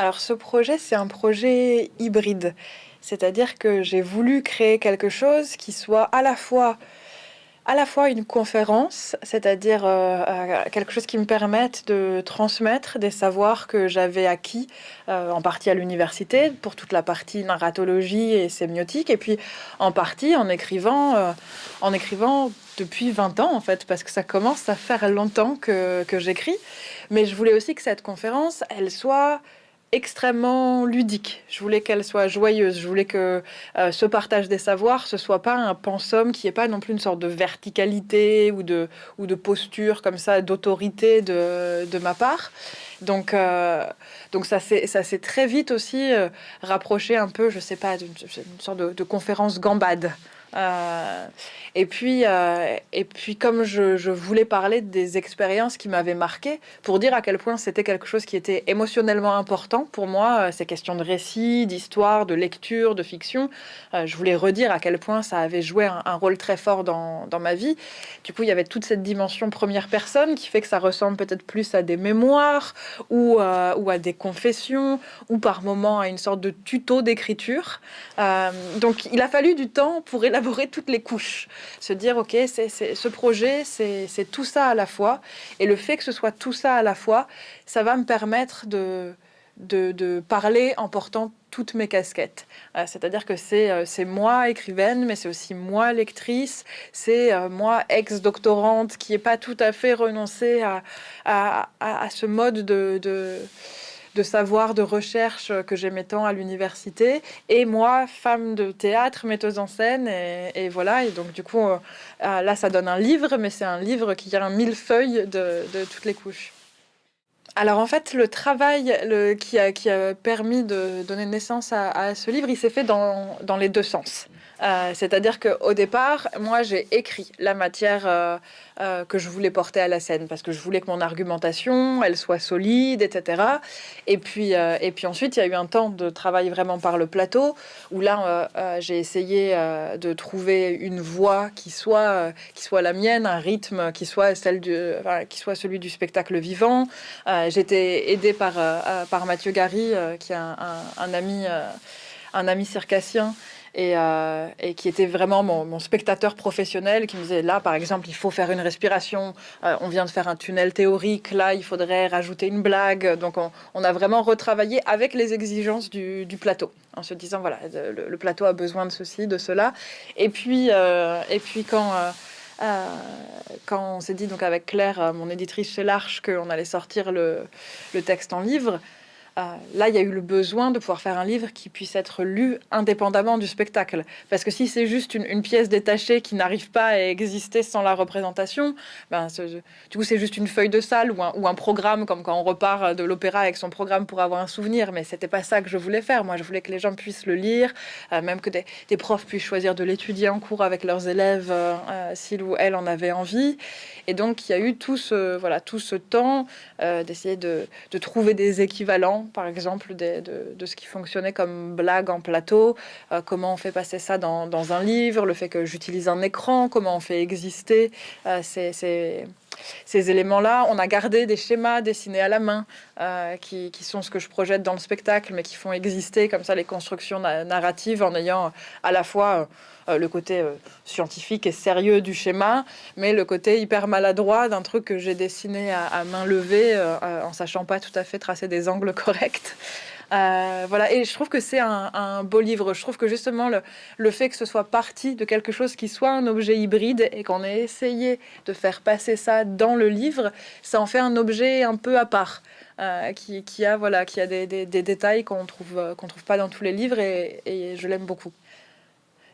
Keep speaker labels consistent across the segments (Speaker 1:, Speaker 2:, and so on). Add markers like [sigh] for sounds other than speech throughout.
Speaker 1: Alors ce projet, c'est un projet hybride. C'est-à-dire que j'ai voulu créer quelque chose qui soit à la fois à la fois une conférence, c'est-à-dire euh, euh, quelque chose qui me permette de transmettre des savoirs que j'avais acquis euh, en partie à l'université pour toute la partie narratologie et sémiotique, et puis en partie en écrivant, en écrivant depuis 20 ans en fait, parce que ça commence à faire longtemps que, que j'écris. Mais je voulais aussi que cette conférence, elle soit extrêmement ludique. Je voulais qu'elle soit joyeuse. Je voulais que euh, ce partage des savoirs, ce soit pas un pensum qui est pas non plus une sorte de verticalité ou de, ou de posture comme ça, d'autorité de, ma part. Donc, euh, donc ça s'est très vite aussi euh, rapproché un peu, je sais pas, d'une sorte de conférence gambade. Euh, et, puis, euh, et puis, comme je, voulais parler des expériences qui m'avaient marqué, pour dire à quel point c'était quelque chose qui était émotionnellement important pour moi, euh, ces questions de récit, d'histoire, de lecture, de fiction, je voulais redire à quel point ça avait joué un, rôle très fort dans, dans, ma vie. Du coup, il y avait toute cette dimension première personne qui fait que ça ressemble peut-être plus à des mémoires ou, ou à des confessions ou par moments à une sorte de tuto d'écriture. donc, il a fallu du temps pour élaborer toutes les couches. Se dire, OK, c'est ce projet, c'est tout ça à la fois. Et le fait que ce soit tout ça à la fois, ça va me permettre de, parler en portant toutes mes casquettes. Euh, c'est-à-dire que euh, c'est moi écrivaine, mais c'est aussi moi lectrice, c'est euh, moi ex-doctorante qui n'est pas tout à fait renoncée à, ce mode de, de de savoir, de recherche que j'aimais tant à l'université. Et moi, femme de théâtre, metteuse en scène. Et, voilà. Et donc, du coup, euh, là, ça donne un livre, mais c'est un livre qui a un millefeuille de, de toutes les couches. Alors en fait, le travail qui, a, qui, a, permis de donner naissance à, ce livre, il s'est fait dans, dans, les deux sens. Euh, c'est-à-dire qu'au départ, moi, j'ai écrit la matière euh, euh, que je voulais porter à la scène parce que je voulais que mon argumentation, elle soit solide, etc. Et puis, et puis ensuite, il y a eu un temps de travail vraiment par le plateau où là, j'ai essayé de trouver une voix qui soit, qui soit la mienne, un rythme qui soit, celle du, qui soit celui du spectacle vivant. J'étais aidée par, par Mathieu Gary, qui est un, un ami, un ami circassien euh, et, qui était vraiment mon, spectateur professionnel, qui me disait là, par exemple, il faut faire une respiration, euh, on vient de faire un tunnel théorique, là, il faudrait rajouter une blague. Donc, on, a vraiment retravaillé avec les exigences du, plateau, en se disant, voilà, le, plateau a besoin de ceci, de cela. Et puis, euh, et puis quand... quand on s'est dit donc avec Claire, mon éditrice chez l'Arche, qu'on allait sortir le, texte en livre, là, il y a eu le besoin de pouvoir faire un livre qui puisse être lu indépendamment du spectacle. Parce que si c'est juste une, pièce détachée qui n'arrive pas à exister sans la représentation, ben, du coup, c'est juste une feuille de salle ou un, programme, comme quand on repart de l'opéra avec son programme pour avoir un souvenir. Mais c'était pas ça que je voulais faire. Moi, je voulais que les gens puissent le lire, euh, même que des, profs puissent choisir de l'étudier en cours avec leurs élèves, euh, s'ils ou elles en avaient envie. Et donc, il y a eu tout ce, voilà, tout ce temps d'essayer de, trouver des équivalents par exemple, de, ce qui fonctionnait comme blague en plateau, euh, comment on fait passer ça dans, un livre, le fait que j'utilise un écran, comment on fait exister euh, éléments-là. On a gardé des schémas dessinés à la main, euh, qui, sont ce que je projette dans le spectacle, mais qui font exister comme ça les constructions narratives en ayant à la fois le côté scientifique et sérieux du schéma, mais le côté hyper maladroit d'un truc que j'ai dessiné à, main levée, en sachant pas tout à fait tracer des angles [laughs] corrects euh, voilà, et je trouve que c'est un, beau livre. Je trouve que justement le, fait que ce soit parti de quelque chose qui soit un objet hybride et qu'on ait essayé de faire passer ça dans le livre, ça en fait un objet un peu à part, euh, qui, a voilà, qui a des, détails qu'on trouve qu'on trouve pas dans tous les livres et je l'aime beaucoup.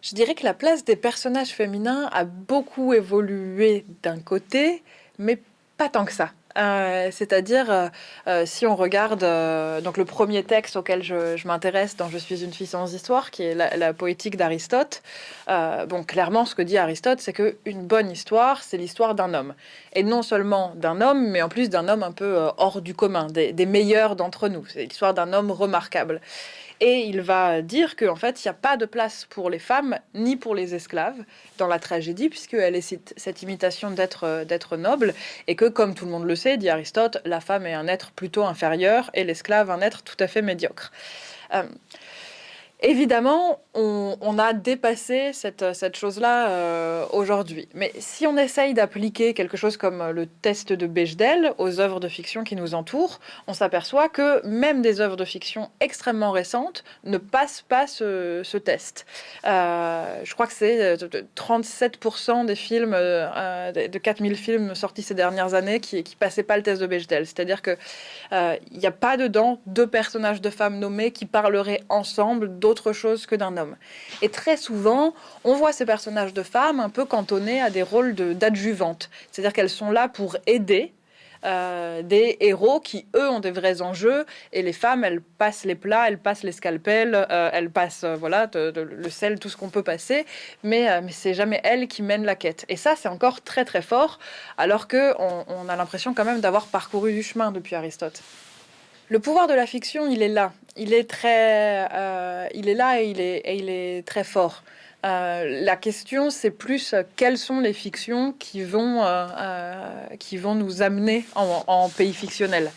Speaker 1: Je dirais que la place des personnages féminins a beaucoup évolué d'un côté, mais pas tant que ça. Euh, c'est-à-dire, euh, euh, si on regarde donc le premier texte auquel je, m'intéresse dans Je suis une fille sans histoire, qui est la, poétique d'Aristote, bon, clairement, ce que dit Aristote, c'est qu'une bonne histoire, c'est l'histoire d'un homme. Et non seulement d'un homme, mais en plus d'un homme un peu hors du commun, des, des meilleurs d'entre nous. C'est l'histoire d'un homme remarquable. Et il va dire qu'en fait, il n'y a pas de place pour les femmes ni pour les esclaves dans la tragédie, puisqu'elle est cette, imitation d'être noble, et que, comme tout le monde le sait, dit Aristote, la femme est un être plutôt inférieur et l'esclave un être tout à fait médiocre. Euh, Évidemment, on, a dépassé cette, chose-là euh, aujourd'hui. Mais si on essaye d'appliquer quelque chose comme le test de Bechdel aux œuvres de fiction qui nous entourent, on s'aperçoit que même des œuvres de fiction extrêmement récentes ne passent pas ce, test. Euh, je crois que c'est 37% des films, de 4000 films sortis ces dernières années qui ne passaient pas le test de Bechdel. C'est-à-dire qu'il n'y a pas dedans deux personnages de femmes nommés qui parleraient ensemble autre chose que d'un homme. Et très souvent, on voit ces personnages de femmes un peu cantonnés à des rôles d'adjuvantes. C'est-à-dire qu'elles sont là pour aider euh, des héros qui, eux, ont des vrais enjeux. Et les femmes, elles passent les plats, elles passent les scalpels, euh, elles passent euh, voilà, le sel, tout ce qu'on peut passer. Mais, mais c'est jamais elles qui mènent la quête. Et ça, c'est encore très très fort, alors qu'on on a l'impression quand même d'avoir parcouru du chemin depuis Aristote. Le pouvoir de la fiction, il est là. Il est très, euh, il est là et il est, très fort. Euh, la question, c'est plus euh, quelles sont les fictions qui vont, qui vont nous amener en, pays fictionnel?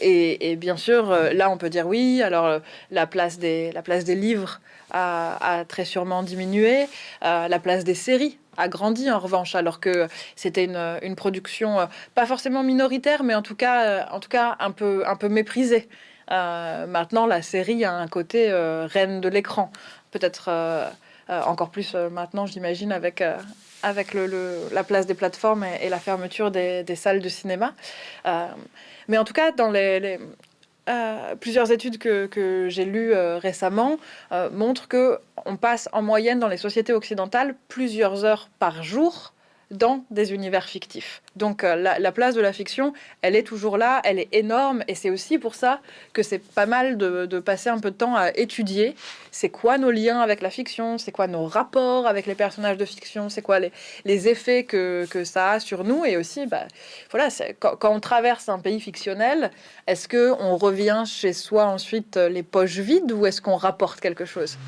Speaker 1: Et, bien sûr, là, on peut dire oui. Alors, la place des, la place des livres a, très sûrement diminué. la place des séries a grandi en revanche, alors que c'était une, production pas forcément minoritaire, mais en tout cas, en tout cas un peu, un peu méprisée. Euh, maintenant, la série a un côté euh, reine de l'écran. Peut-être euh, encore plus maintenant, j'imagine, avec, avec le, la place des plateformes et, la fermeture des, salles de cinéma. mais en tout cas, dans les, plusieurs études que, j'ai lues récemment montrent que on passe en moyenne dans les sociétés occidentales plusieurs heures par jour dans des univers fictifs. Donc euh, la, place de la fiction, elle est toujours là, elle est énorme, et c'est aussi pour ça que c'est pas mal de, passer un peu de temps à étudier c'est quoi nos liens avec la fiction, c'est quoi nos rapports avec les personnages de fiction, c'est quoi les, effets que, ça a sur nous, et aussi, bah, voilà, quand, quand, on traverse un pays fictionnel, est-ce que on revient chez soi ensuite les poches vides, ou est-ce qu'on rapporte quelque chose?